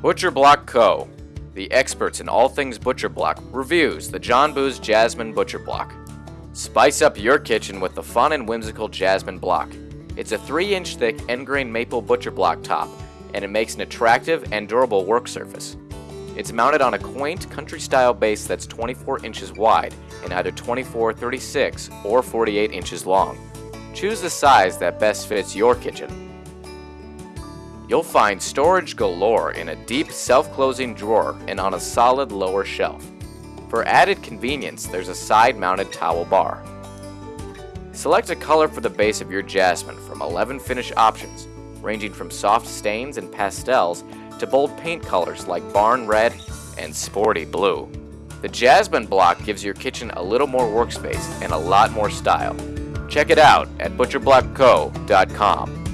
Butcher Block Co., the experts in all things butcher block, reviews the John Boos Jasmine Butcher Block. Spice up your kitchen with the fun and whimsical Jasmine Block. It's a 3 inch thick end grain maple butcher block top, and it makes an attractive and durable work surface. It's mounted on a quaint country style base that's 24 inches wide and either 24, 36, or 48 inches long. Choose the size that best fits your kitchen. You'll find storage galore in a deep self-closing drawer and on a solid lower shelf. For added convenience, there's a side-mounted towel bar. Select a color for the base of your jasmine from 11 finish options, ranging from soft stains and pastels to bold paint colors like barn red and sporty blue. The Jasmine block gives your kitchen a little more workspace and a lot more style. Check it out at butcherblockco.com.